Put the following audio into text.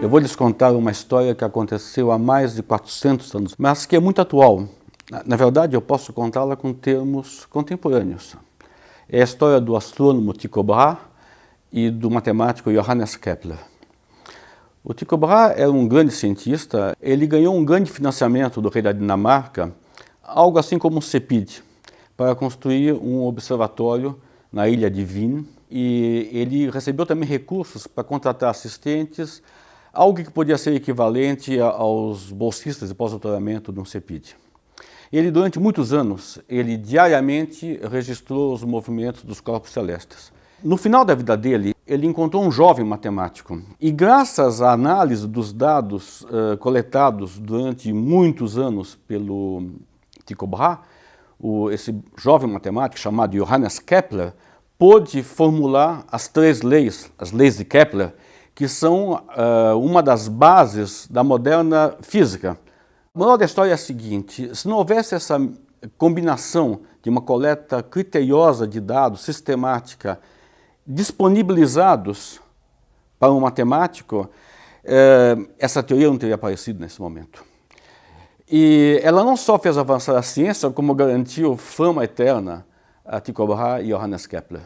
Eu vou lhes contar uma história que aconteceu há mais de 400 anos, mas que é muito atual. Na verdade, eu posso contá-la com termos contemporâneos. É a história do astrônomo Tycho Brahe e do matemático Johannes Kepler. O Tycho Brahe era um grande cientista, ele ganhou um grande financiamento do rei da Dinamarca, algo assim como um CEPID, para construir um observatório na ilha de Wien, e ele recebeu também recursos para contratar assistentes, algo que podia ser equivalente aos bolsistas de pós-doutoramento de um CEPID. Ele, durante muitos anos, ele diariamente registrou os movimentos dos corpos celestes. No final da vida dele, ele encontrou um jovem matemático e graças à análise dos dados uh, coletados durante muitos anos pelo Tycho Brahe, o, esse jovem matemático chamado Johannes Kepler pôde formular as três leis, as leis de Kepler, que são uh, uma das bases da moderna física. A moral da história é a seguinte, se não houvesse essa combinação de uma coleta criteriosa de dados, sistemática, disponibilizados para um matemático, eh, essa teoria não teria aparecido nesse momento. E ela não só fez avançar a ciência, como garantiu fama eterna a Tycho Brahe e Johannes Kepler.